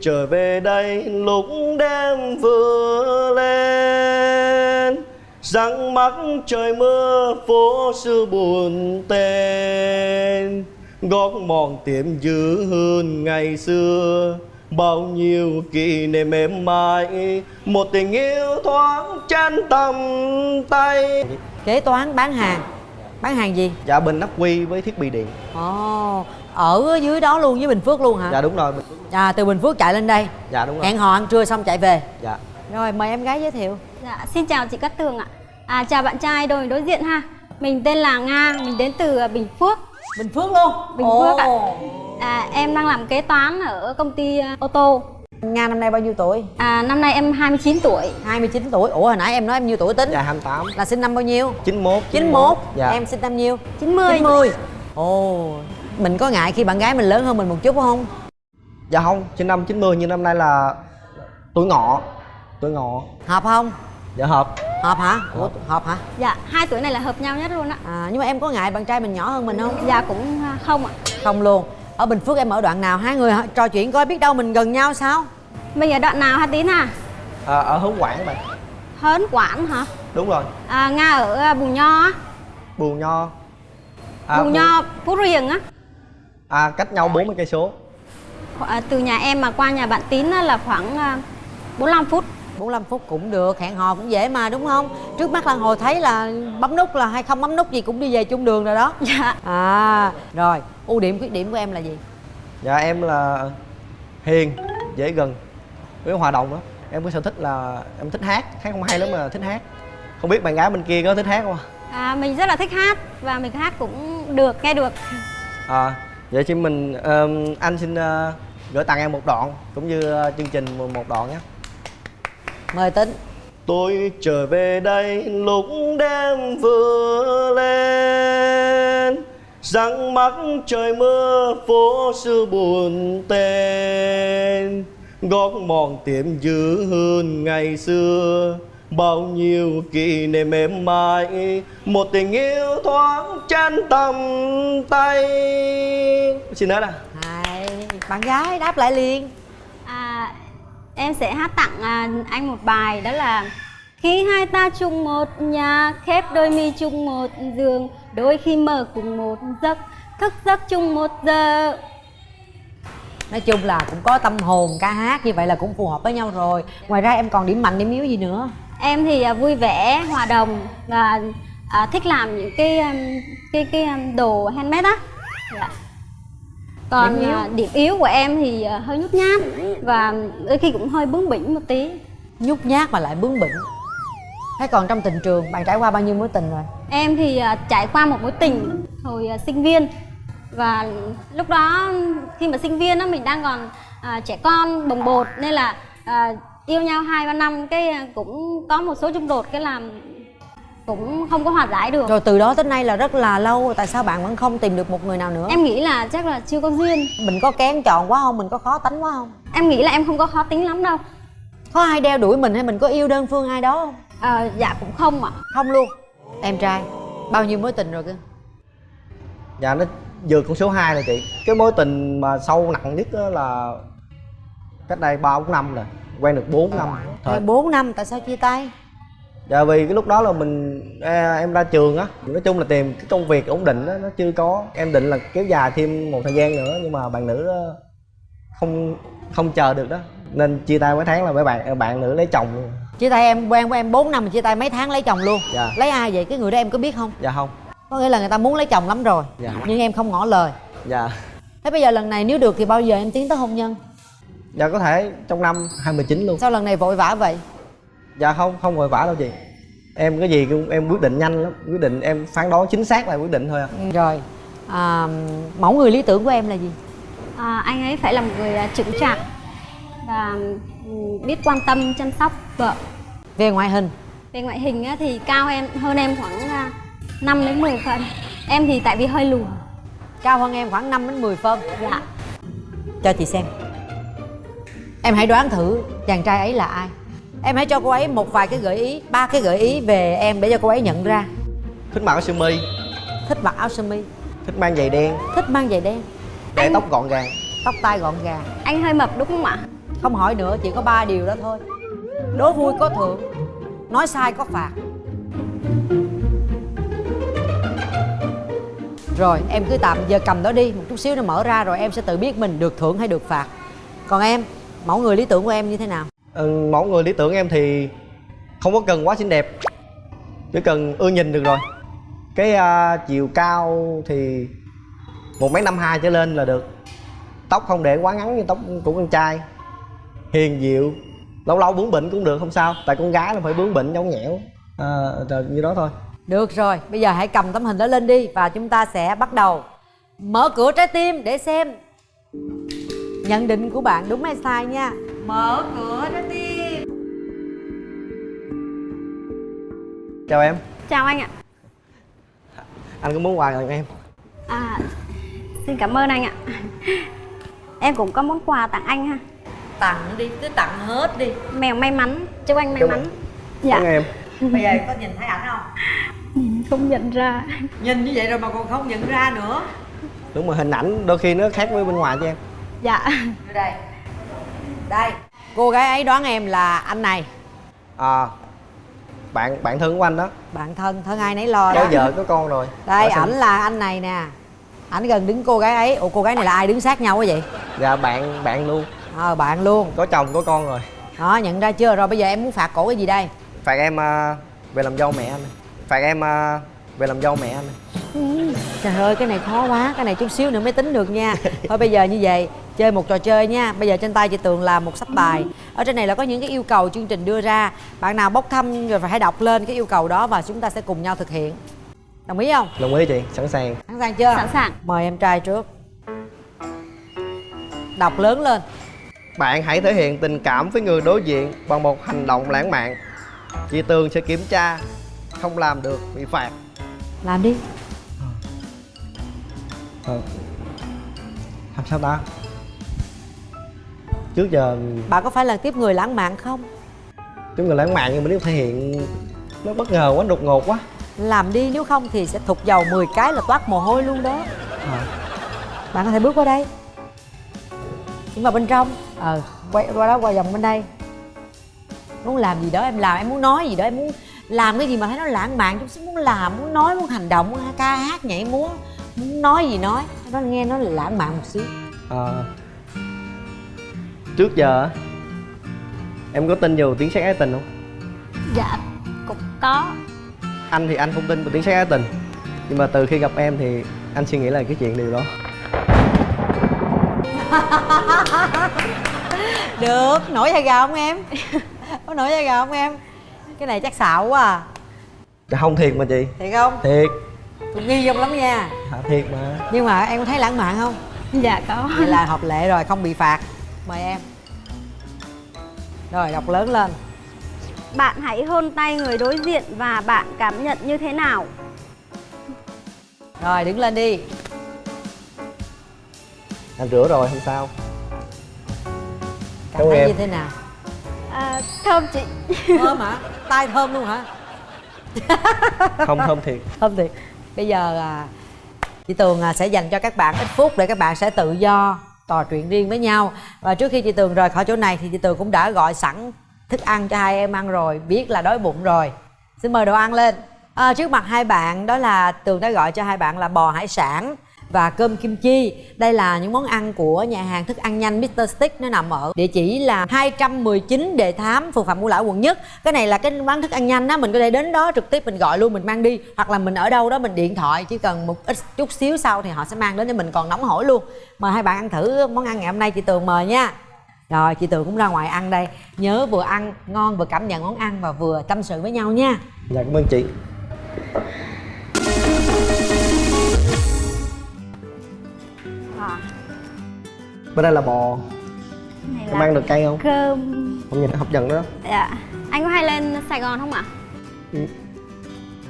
trở về đây lúc đêm vừa lên răng mắt trời mưa phố xưa buồn tên. Gót mòn tiệm dữ hơn ngày xưa, bao nhiêu kỷ niệm êm mãi. Một tình yêu thoáng chân tầm tay. Kế toán bán hàng bán hàng gì? Dạ bình ắc quy với thiết bị điện. Ồ ở dưới đó luôn với bình phước luôn hả? Dạ đúng rồi. À từ bình phước chạy lên đây. Dạ đúng rồi. Hẹn hò ăn trưa xong chạy về. Dạ. Rồi mời em gái giới thiệu. Dạ, xin chào chị Cát Tường ạ. À, chào bạn trai đôi đối diện ha. Mình tên là Nga, mình đến từ Bình Phước. bình phước luôn? Bình Phước ạ. À, em đang làm kế toán ở công ty à, ô tô. Nga năm nay bao nhiêu tuổi? À, năm nay em 29 tuổi. 29 tuổi. Ủa hồi nãy em nói em nhiêu tuổi tính? Dạ 28 là sinh năm bao nhiêu? 91 91 dạ. Em sinh năm nhiêu? 90. 90 ồ mình có ngại khi bạn gái mình lớn hơn mình một chút không? Dạ không, sinh năm 90 nhưng năm nay là tuổi ngọ. Tuổi ngọ. Hợp không? Dạ hợp. Hợp hả? Ủa hợp hả? Dạ, hai tuổi này là hợp nhau nhất luôn á. à, nhưng mà em có ngại bạn trai mình nhỏ hơn mình không? Dạ cũng à, không ạ. không luôn. Ở bình phước em ở đoạn nào? Hai người hả? trò chuyện coi biết đâu mình gần nhau sao Mình ở đoạn nào hả Tín à? à, Ở hướng Quảng bạn Hớn Quảng hả? Đúng rồi, À, Nga ở à, Bù Nho á. Bù Nho Bù Nho, Phú Riềng á. À, cách nhau 40 cây số À, từ nhà em mà qua nhà bạn Tín á, là khoảng à, 45 phút. 45 phút cũng được hẹn hò cũng dễ mà đúng không trước mắt lan hồi thấy là bấm nút là hay không bấm nút gì cũng đi về chung đường rồi đó Dạ. à rồi ưu điểm khuyết điểm của em là gì Dạ em là hiền, dễ gần Với hòa đồng đó Em có sở thích là em thích hát, hát không hay lắm mà thích hát. Không biết bạn gái bên kia có thích hát không À, mình rất là thích hát và mình hát cũng được, nghe được. À, vậy thì mình, ờm, anh xin ờ, gửi tặng em một đoạn Cũng như ờ, chương trình một- một đoạn nhé. Mời tính. Tôi trở về đây lúc đêm vừa lên Răng mắt trời mưa phố xưa buồn tên Gót mòn tiệm giữ hơn ngày xưa. Bao nhiêu kỷ niệm êm mãi Một tình yêu thoáng chân tầm tay. Xin hết à hai bạn gái đáp lại liền. À, em sẽ hát tặng à, anh một bài đó là Khi hai ta chung một nhà, khép đôi mi chung một giường Đôi khi mơ cùng một giấc, thức giấc chung một giờ nói chung là cũng có tâm hồn ca hát như vậy là cũng phù hợp với nhau rồi ngoài ra em còn điểm mạnh điểm yếu gì nữa Em thì à, vui vẻ, hòa đồng và à, thích làm những cái um, cái cái um, đồ handmade á. Dạ. Còn Điểm yếu? à, điểm yếu của em thì à, hơi nhút nhát và đôi khi cũng hơi bướng bỉnh một tí. nhút nhát mà lại bướng bỉnh thế còn trong tình trường bạn trải qua bao nhiêu mối tình rồi Em thì à, trải qua một mối tình hồi à, sinh viên và lúc đó khi mà sinh viên á mình đang còn à, trẻ con bồng bột nên là à, yêu nhau hai ba năm cái à, cũng có một số xung đột cái làm cũng không có hòa giải được. rồi từ đó tới nay là rất là lâu tại sao bạn vẫn không tìm được một người nào nữa Em nghĩ là chắc là chưa có duyên. mình có kén chọn quá không mình có khó tánh quá không Em nghĩ là em không có khó tính lắm đâu. có ai đeo đuổi mình hay mình có yêu đơn phương ai đó không À, dạ cũng không ạ. không luôn em trai bao nhiêu mối tình rồi cơ Dạ nó vượt con số 2 rồi chị. Cái mối tình mà sâu nặng nhất á là Cách đây 3 4 năm rồi Quen được 4 năm. Rồi Thời, bốn năm tại sao chia tay? Dạ vì cái lúc đó là mình à, Em ra trường á Nói chung là tìm cái công việc ổn định á Nó chưa có. Em định là kéo dài thêm một thời gian nữa Nhưng mà bạn nữ đó không không chờ được đó. Nên chia tay mấy tháng là mấy bạn bạn nữ lấy chồng luôn. Chia tay em quen với em 4 năm mà chia tay mấy tháng lấy chồng luôn. Dạ. lấy ai vậy? Cái người đó em có biết không? Dạ không có nghĩa là người ta muốn lấy chồng lắm rồi Dạ. nhưng em không ngỏ lời. Dạ. Thế bây giờ lần này nếu được thì bao giờ em tiến tới hôn nhân? Dạ có thể trong năm 2019 luôn. Sao lần này vội vã vậy? Dạ không, không vội vã đâu chị. Em cái gì cũng em quyết định nhanh lắm. Quyết định em phán đoán chính xác là quyết định thôi à rồi. À, mẫu người lý tưởng của em là gì? À, anh ấy phải là một người à, chững chạc và ừ, biết quan tâm chăm sóc vợ. về ngoại hình. Về ngoại hình á, thì cao em hơn em khoảng à, 5 đến 10 phần. Em thì tại vì hơi lùn. cao hơn em khoảng 5 đến 10 phân. Dạ. cho chị xem. Em hãy đoán thử chàng trai ấy là ai. Em hãy cho cô ấy một vài cái gợi ý ba cái gợi ý về em để cho cô ấy nhận ra. Thích mặc áo sơ mi. Thích mặc áo sơ mi. Thích mang giày đen. Thích mang giày đen. Để Anh- tóc gọn gàng. Tóc tai gọn gàng. Anh hơi mập đúng không ạ? Không hỏi nữa chỉ có ba điều đó thôi. Đố vui có thưởng nói sai có phạt rồi em cứ tạm giờ cầm đó đi. Một chút xíu nó mở ra rồi em sẽ tự biết mình được thưởng hay được phạt. Còn em mẫu người lý tưởng của em như thế nào? Ừ, mẫu người lý tưởng em thì không có cần quá xinh đẹp. Chỉ cần ưa nhìn được rồi. Cái à, chiều cao thì một mấy năm hai trở lên là được. Tóc không để quá ngắn như tóc của con trai. Hiền dịu lâu lâu bướng bỉnh cũng được không sao. Tại con gái là phải bướng bỉnh nhõng nhẽo. À, rồi như đó thôi được rồi bây giờ hãy cầm tấm hình đó lên đi và chúng ta sẽ bắt đầu. Mở cửa trái tim để xem. Nhận định của bạn đúng hay sai nha. Mở cửa trái tim. Chào em. Chào anh ạ. Anh có món quà tặng em? À xin cảm ơn anh ạ. Em cũng có món quà tặng anh ha. Tặng đi cứ tặng hết đi. Mèo may mắn chúc anh may Chúc mắn. anh. dạ. Em. Bây giờ có nhìn thấy ảnh không không nhận ra. Nhìn như vậy rồi mà còn không nhận ra nữa. Đúng rồi hình ảnh đôi khi nó khác với bên ngoài cho em. Dạ. Đây. Đây. Cô gái ấy đoán em là anh này. À bạn bạn thân của anh đó. Bạn thân thân ai nấy lo có đó. vợ có con rồi. Đây ảnh là anh này nè. Ảnh gần đứng cô gái ấy. Ủa cô gái này là ai đứng sát nhau quá vậy? Dạ bạn bạn luôn. Ờ bạn luôn. Có chồng có con rồi. Đó nhận ra chưa? Rồi bây giờ em muốn phạt cổ cái gì đây? Phạt em à, về làm dâu mẹ anh phạt em à, về làm dâu mẹ anh. Trời ơi cái này khó quá cái này chút xíu nữa mới tính được nha. Thôi bây giờ như vậy chơi một trò chơi nha. Bây giờ trên tay chị tường là một sắp bài. Ở trên này là có những cái yêu cầu chương trình đưa ra. Bạn nào bốc thăm rồi phải hãy đọc lên cái yêu cầu đó và chúng ta sẽ cùng nhau thực hiện. Đồng ý không? Đồng ý chị sẵn sàng. Sẵn sàng chưa? Sẵn sàng. Mời em trai trước. Đọc lớn lên. Bạn hãy thể hiện tình cảm với người đối diện bằng một hành động lãng mạn. Chị tường sẽ kiểm tra không làm được bị phạt. Làm đi. Ờ. làm sao ta? Trước giờ bạn có phải là tiếp người lãng mạn không? Chúng người lãng mạn nhưng mà nếu thể hiện nó bất ngờ quá đột ngột quá. Làm đi nếu không thì sẽ thục dầu 10 cái là toát mồ hôi luôn đó. À, bạn có thể bước qua đây. Đứng vào bên trong ờ quay qua đó qua vòng bên đây. Muốn làm gì đó em làm em muốn nói gì đó em muốn làm cái gì mà thấy nó lãng mạn chút xíu muốn làm muốn nói muốn hành động muốn ca hát nhảy múa muốn nói gì nói nó nghe nó lãng mạn một xíu. À, trước giờ á, em có tin vào tiếng sét ái tình không? Dạ cũng có. Anh thì anh không tin vào tiếng sét ái tình nhưng mà từ khi gặp em thì anh suy nghĩ là cái chuyện điều đó. Được nổi da gà không em? Có nổi da gà không em cái này chắc xạo quá à. Dạ không thiệt mà chị. Thiệt không? Thiệt. Tôi nghi không lắm nha. Hả thiệt mà. Nhưng mà em có thấy lãng mạn không? Dạ có. Vậy là hợp lệ rồi không bị phạt. Mời em. Rồi đọc lớn lên. Bạn hãy hôn tay người đối diện và bạn cảm nhận như thế nào? Rồi đứng lên đi. Anh rửa rồi không sao. Cảm thấy em. như thế nào? À, thơm chị. Thơm hả tay thơm luôn hả? Không thơm thiệt. Thơm thiệt. Bây giờ à, chị tường à, sẽ dành cho các bạn ít phút để các bạn sẽ tự do trò chuyện riêng với nhau. Và trước khi chị tường rời khỏi chỗ này thì chị tường cũng đã gọi sẵn thức ăn cho hai em ăn rồi biết là đói bụng rồi. Xin mời đồ ăn lên. À, trước mặt hai bạn đó là tường đã gọi cho hai bạn là bò hải sản và cơm kim chi. Đây là những món ăn của nhà hàng thức ăn nhanh Mr. Stick, nó nằm ở địa chỉ là 219 Đề Thám, phường Phạm Ngũ Lão, quận nhất. Cái này là cái quán thức ăn nhanh á, mình có thể đến đó trực tiếp mình gọi luôn, mình mang đi, hoặc là mình ở đâu đó mình điện thoại, chỉ cần một ít chút xíu sau thì họ sẽ mang đến cho mình còn nóng hổi luôn. Mời hai bạn ăn thử món ăn ngày hôm nay chị Tường mời nha. Rồi, chị Tường cũng ra ngoài ăn đây. Nhớ vừa ăn, ngon vừa cảm nhận món ăn và vừa tâm sự với nhau nha. Dạ cảm ơn chị. Bên đây là bò. Này em là ăn được cay không? cơm. Không nhìn hấp dẫn đó dạ. Anh có hay lên sài gòn không ạ?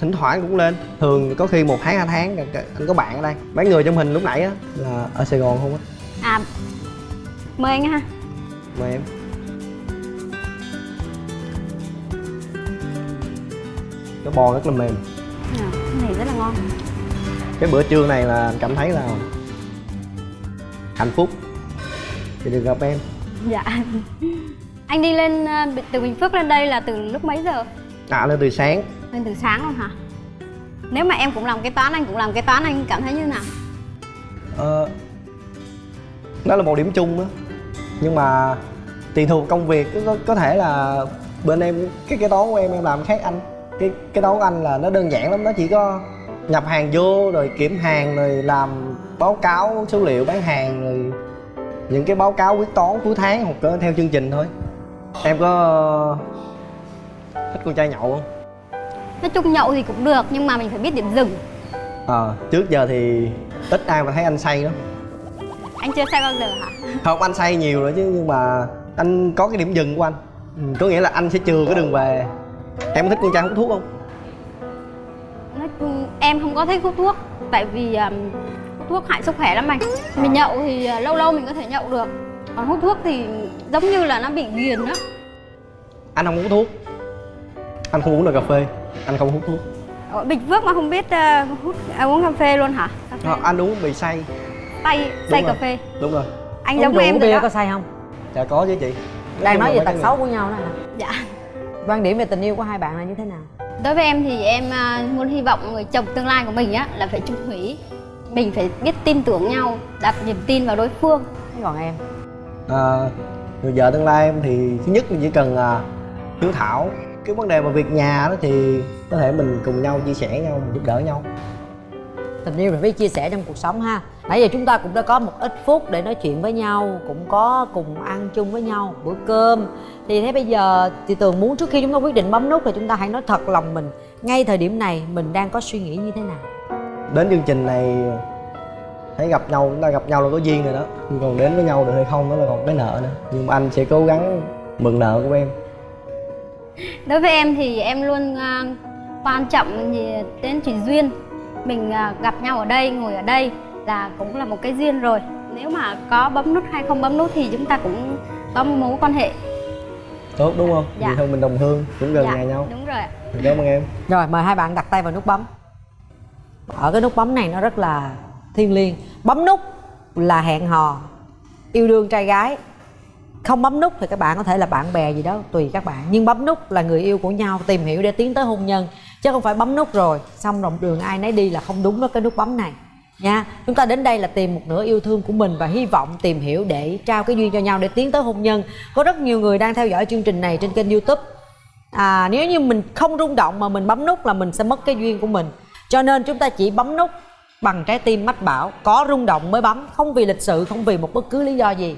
Thỉnh thoảng cũng lên. Thường có khi một tháng hai tháng anh có bạn ở đây. Mấy người trong hình lúc nãy á là ở sài gòn không á. À mời anh ha. Mời em. Cái bò rất là mềm. À, cái này rất là ngon. Cái bữa trưa này là cảm thấy là hạnh phúc thì được gặp em. Dạ. Anh đi lên ờ, từ bình phước lên đây là từ lúc mấy giờ? À lên từ sáng. Lên từ sáng luôn hả? Nếu mà em cũng làm kế toán anh cũng làm kế toán anh cảm thấy như nào? Ờ, đó là một điểm chung á. Nhưng mà tùy thuộc công việc có, có, có thể là bên em cái kế toán của em em làm khác anh. Cái cái toán của anh là nó đơn giản lắm nó chỉ có nhập hàng vô rồi kiểm hàng rồi làm báo cáo số liệu bán hàng rồi những cái báo cáo quyết toán cuối tháng hoặc có theo chương trình thôi. Em có thích con trai nhậu không? Nói chung nhậu thì cũng được nhưng mà mình phải biết điểm dừng. Ờ trước giờ thì ít ai mà thấy anh say lắm. Anh chưa say bao giờ hả? Không anh say nhiều rồi chứ nhưng mà anh có cái điểm dừng của anh. Ừ, có nghĩa là anh sẽ chừa cái đường về. Em có thích con trai hút thuốc không? Nói chung em không có thích hút thuốc tại vì um, thuốc hại sức khỏe lắm anh. Mình nhậu thì uh, lâu lâu mình có thể nhậu được. Còn hút thuốc thì giống như là nó bị ghiền đó anh không hút thuốc. Anh không uống được cà phê anh không hút thuốc. Ở bình phước mà không biết uh, hút à, uống cà phê luôn hả? Cà phê. Ờ, anh uống bị say tay say cà phê. đúng rồi. Anh uống giống em uống bia có say không? Dạ có chứ chị. Đang nói về tật xấu của nhau đó hả? Dạ. Quan điểm về tình yêu của hai bạn là như thế nào? Đối với em thì em à, muốn hy vọng người chồng tương lai của mình á là phải trung thủy mình phải biết tin tưởng nhau đặt niềm tin vào đối phương. Thế còn em? À, người vợ tương lai em thì thứ nhất mình chỉ cần à, hiếu thảo. Cái vấn đề mà việc nhà đó thì có thể mình cùng nhau chia sẻ nhau mình giúp đỡ nhau. Tình yêu là biết chia sẻ trong cuộc sống ha. Nãy giờ chúng ta cũng đã có một ít phút để nói chuyện với nhau cũng có cùng ăn chung với nhau bữa cơm. Thì thế bây giờ chị tường muốn trước khi chúng ta quyết định bấm nút thì chúng ta hãy nói thật lòng mình ngay thời điểm này mình đang có suy nghĩ như thế nào đến chương trình này thấy gặp nhau chúng ta gặp nhau là có duyên rồi đó. Nhưng còn đến với nhau được hay không đó là còn cái nợ nữa. Nhưng mà anh sẽ cố gắng mượn nợ của em. Đối với em thì em luôn à, quan trọng gì đến chuyện duyên. Mình à, gặp nhau ở đây ngồi ở đây là cũng là một cái duyên rồi. Nếu mà có bấm nút hay không bấm nút thì chúng ta cũng có một mối quan hệ. Tốt đúng không? Dạ. vậy thôi mình đồng hương cũng gần nhà nhau. đúng rồi ạ. Cảm ơn em. Rồi mời hai bạn đặt tay vào nút bấm ở cái nút bấm này nó rất là thiêng liêng. Bấm nút là hẹn hò yêu đương trai gái. Không bấm nút thì các bạn có thể là bạn bè gì đó tùy các bạn. Nhưng bấm nút là người yêu của nhau tìm hiểu để tiến tới hôn nhân. Chứ không phải bấm nút rồi xong rồi đường ai nấy đi là không đúng với cái nút bấm này. Nha chúng ta đến đây là tìm một nửa yêu thương của mình và hy vọng tìm hiểu để trao cái duyên cho nhau để tiến tới hôn nhân. Có rất nhiều người đang theo dõi chương trình này trên kênh youtube. À, nếu như mình không rung động mà mình bấm nút là mình sẽ mất cái duyên của mình cho nên chúng ta chỉ bấm nút bằng trái tim mách bảo có rung động mới bấm không vì lịch sự không vì một bất cứ lý do gì.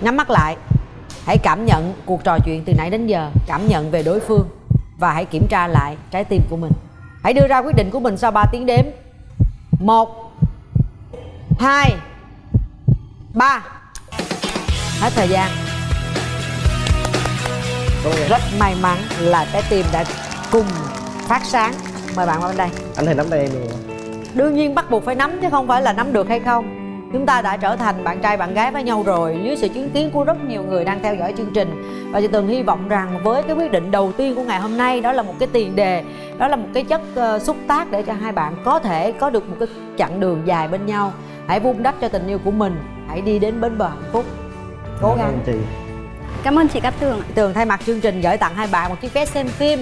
Nhắm mắt lại hãy cảm nhận cuộc trò chuyện từ nãy đến giờ cảm nhận về đối phương và hãy kiểm tra lại trái tim của mình. Hãy đưa ra quyết định của mình sau 3 tiếng đếm. Một hai ba. Hết thời gian. Rất may mắn là trái tim đã cùng phát sáng. Mời bạn qua bên đây. Anh thì nắm tay em được không? đương nhiên bắt buộc phải nắm chứ không phải là nắm được hay không. Chúng ta đã trở thành bạn trai bạn gái với nhau rồi dưới sự chứng kiến của rất nhiều người đang theo dõi chương trình. Và chị tường hy vọng rằng với cái quyết định đầu tiên của ngày hôm nay đó là một cái tiền đề đó là một cái chất ờ, xúc tác để cho hai bạn có thể có được một cái chặng đường dài bên nhau. Hãy vun đắp cho tình yêu của mình. Hãy đi đến bến bờ hạnh phúc. Cố Cảm gắng. ơn chị. Cảm ơn chị Cát Tường ạ. Tường thay mặt chương trình gửi tặng hai bạn một chiếc vé xem phim